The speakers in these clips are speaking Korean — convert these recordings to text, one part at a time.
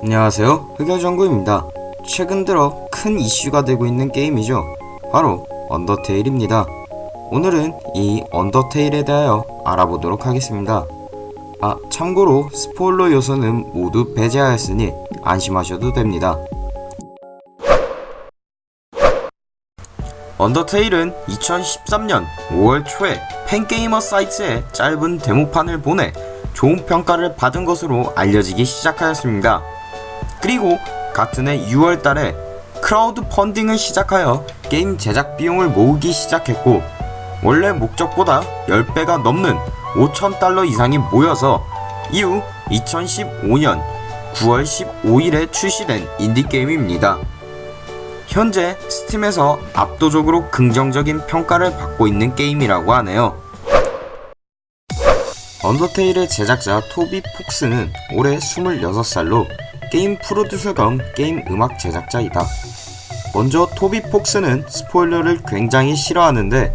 안녕하세요. 흑열정구입니다. 최근 들어 큰 이슈가 되고 있는 게임이죠. 바로 언더테일입니다. 오늘은 이 언더테일에 대하여 알아보도록 하겠습니다. 아 참고로 스포일러 요소는 모두 배제하였으니 안심하셔도 됩니다. 언더테일은 2013년 5월 초에 팬게이머 사이트에 짧은 데모판을 보내 좋은 평가를 받은 것으로 알려지기 시작하였습니다. 그리고 같은 해 6월 달에 크라우드 펀딩을 시작하여 게임 제작 비용을 모으기 시작했고 원래 목적보다 10배가 넘는 5천달러 이상이 모여서 이후 2015년 9월 15일에 출시된 인디게임입니다. 현재 스팀에서 압도적으로 긍정적인 평가를 받고 있는 게임이라고 하네요. 언더테일의 제작자 토비 폭스는 올해 26살로 게임 프로듀서 겸 게임 음악 제작자이다. 먼저 토비 폭스는 스포일러를 굉장히 싫어하는데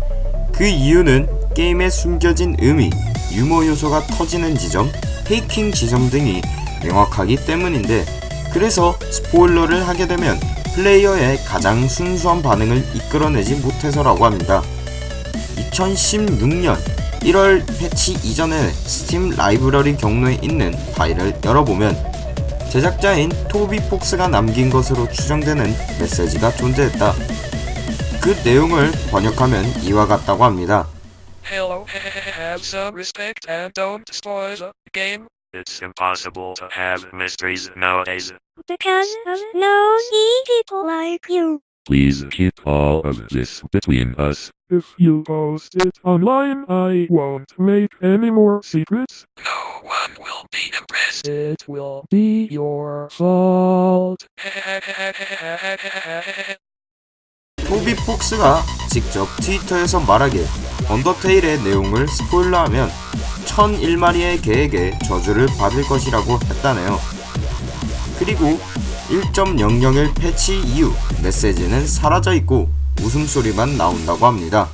그 이유는 게임에 숨겨진 의미, 유머 요소가 터지는 지점, faking 지점 등이 명확하기 때문인데 그래서 스포일러를 하게 되면 플레이어의 가장 순수한 반응을 이끌어내지 못해서라고 합니다. 2016년 1월 패치 이전에 스팀 라이브러리 경로에 있는 파일을 열어보면 제작자인 토비 폭스가 남긴 것으로 추정되는 메시지가 존재했다. 그 내용을 번역하면 이와 같다고 합니다. Hello, have some respect and don't spoil the game. It's impossible to have mysteries nowadays. because of nosy people like you. Please keep all of this between us. If you post it online, I won't make any more secrets. No one will be impressed. It will be your fault. 토비 폭스가 직접 트위터에서 말하길 언더테일의 내용을 스포일러하면 1001마리의 개에게 저주를 받을 것이라고 했다네요. 그리고 1.001 패치 이후 메시지는 사라져 있고 웃음소리만 나온다고 합니다.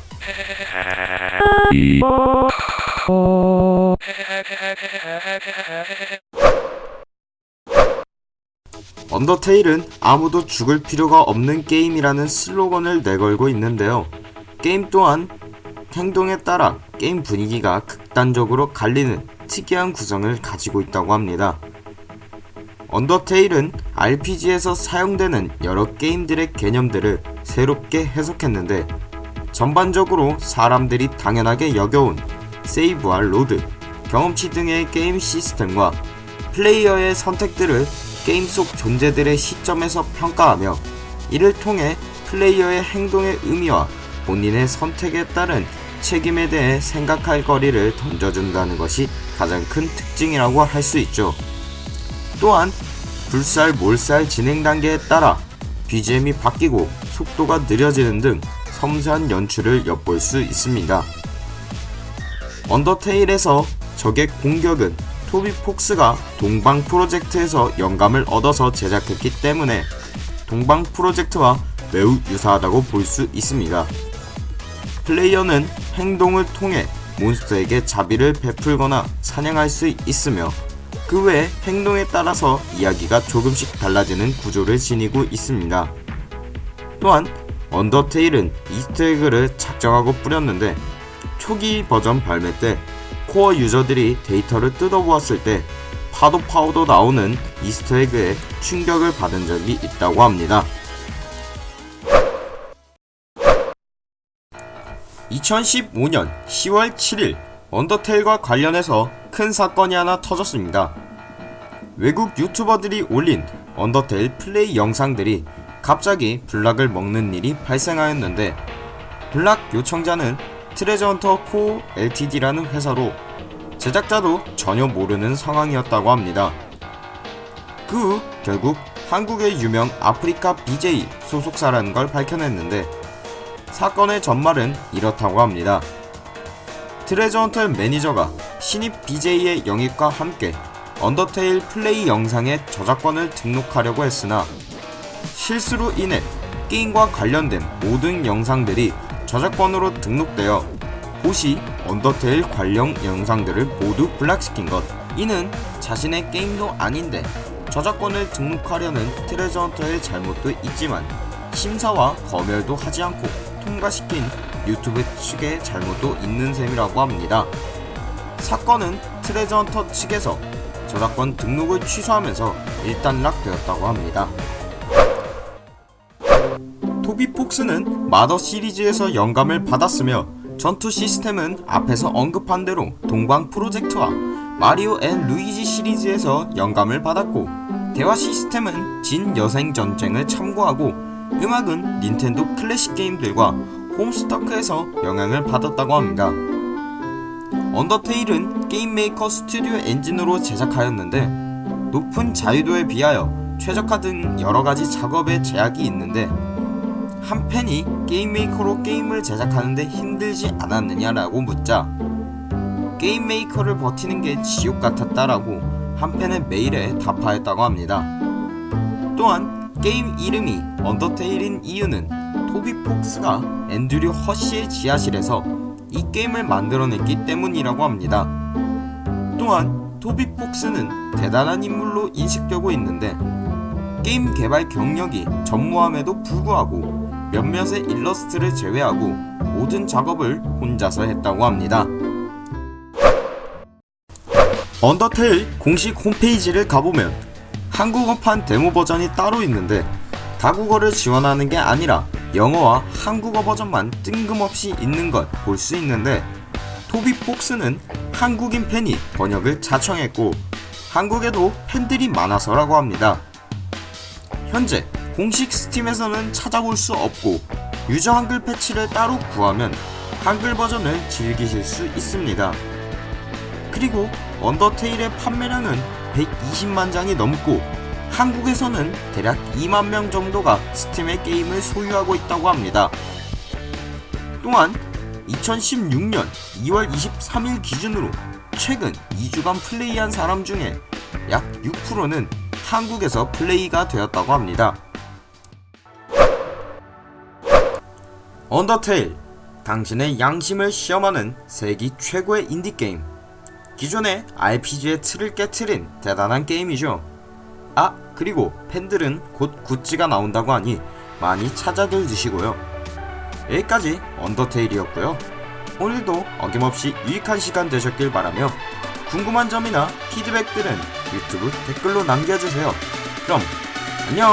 언더테일은 아무도 죽을 필요가 없는 게임이라는 슬로건을 내걸고 있는데요. 게임 또한 행동에 따라 게임 분위기가 극단적으로 갈리는 특이한 구성을 가지고 있다고 합니다. 언더테일은 RPG에서 사용되는 여러 게임들의 개념들을 새롭게 해석했는데 전반적으로 사람들이 당연하게 여겨온 세이브와 로드, 경험치 등의 게임 시스템과 플레이어의 선택들을 게임 속 존재들의 시점에서 평가하며 이를 통해 플레이어의 행동의 의미와 본인의 선택에 따른 책임에 대해 생각할 거리를 던져준다는 것이 가장 큰 특징이라고 할 수 있죠. 또한 불살 몰살 진행 단계에 따라 BGM이 바뀌고 속도가 느려지는 등 섬세한 연출을 엿볼 수 있습니다. 언더테일에서 적의 공격은 토비 폭스가 동방 프로젝트에서 영감을 얻어서 제작했기 때문에 동방 프로젝트와 매우 유사하다고 볼 수 있습니다. 플레이어는 행동을 통해 몬스터에게 자비를 베풀거나 사냥할 수 있으며 그 외 행동에 따라서 이야기가 조금씩 달라지는 구조를 지니고 있습니다. 또한 언더테일은 Easter egg를 작정하고 뿌렸는데 초기 버전 발매 때 core user들이 데이터를 뜯어보았을 때 파도 파도 나오는 Easter egg에 충격을 받은 적이 있다고 합니다. 2015년 10월 7일 언더테일과 관련해서 큰 사건이 하나 터졌습니다. 외국 유튜버들이 올린 언더테일 플레이 영상들이 갑자기 block을 먹는 일이 발생하였는데 블락 요청자는 트레저 헌터 Co LTD라는 회사로 제작자도 전혀 모르는 상황이었다고 합니다. 그 후 결국 한국의 유명 아프리카 BJ 소속사라는 걸 밝혀냈는데 사건의 전말은 이렇다고 합니다. 트레저 헌터의 매니저가 신입 BJ의 영입과 함께 언더테일 플레이 영상의 저작권을 등록하려고 했으나 실수로 인해 게임과 관련된 모든 영상들이 저작권으로 등록되어 보시 언더테일 관련 영상들을 모두 block시킨 것. 이는 자신의 게임도 아닌데 저작권을 등록하려는 트레저 헌터의 잘못도 있지만 심사와 검열도 하지 않고 통과시킨 유튜브 측의 잘못도 있는 셈이라고 합니다. 사건은 트레저 헌터 측에서 저작권 등록을 취소하면서 일단락되었다고 합니다. 토비 폭스는 마더 시리즈에서 영감을 받았으며 전투 시스템은 앞에서 언급한 대로 동방 프로젝트와 마리오 앤 루이지 시리즈에서 영감을 받았고 대화 시스템은 진 여신전생을 참고하고 음악은 닌텐도 클래식 게임들과 홈스턱에서 영향을 받았다고 합니다. 언더테일은 게임 메이커 스튜디오 엔진으로 제작하였는데 높은 자유도에 비하여 최적화 등 여러가지 작업에 제약이 있는데 한 팬이 게임 메이커로 게임을 제작하는데 힘들지 않았느냐라고 묻자 게임 메이커를 버티는 게 지옥 같았다라고 한 팬의 메일에 답하였다고 합니다. 또한 게임 이름이 언더테일인 이유는 토비 폭스가 앤드류 허쉬의 지하실에서 이 게임을 만들어냈기 때문이라고 합니다. 또한 토비 폭스는 대단한 인물로 인식되고 있는데 게임 개발 경력이 전무함에도 불구하고 몇몇의 일러스트를 제외하고 모든 작업을 혼자서 했다고 합니다. 언더테일 공식 홈페이지를 가보면 한국어판 데모 버전이 따로 있는데 다국어를 지원하는 게 아니라 영어와 한국어 버전만 뜬금없이 있는 것 볼 수 있는데 토비 폭스는 한국인 팬이 번역을 자청했고 한국에도 팬들이 많아서라고 합니다. 현재 공식 스팀에서는 찾아볼 수 없고 유저 한글 패치를 따로 구하면 한글 버전을 즐기실 수 있습니다. 그리고 언더테일의 판매량은 120만 장이 넘고 한국에서는 대략 2만 명 정도가 스팀의 게임을 소유하고 있다고 합니다. 또한 2016년 2월 23일 기준으로 최근 2주간 플레이한 사람 중에 약 6%는 한국에서 플레이가 되었다고 합니다. 언더테일 당신의 양심을 시험하는 세기 최고의 인디게임 기존의 RPG의 틀을 깨트린 대단한 게임이죠. 아 그리고 팬들은 곧 굿즈가 나온다고 하니 많이 찾아들 주시고요. 여기까지 언더테일이었고요. 오늘도 어김없이 유익한 시간 되셨길 바라며 궁금한 점이나 피드백들은 유튜브 댓글로 남겨주세요. 그럼 안녕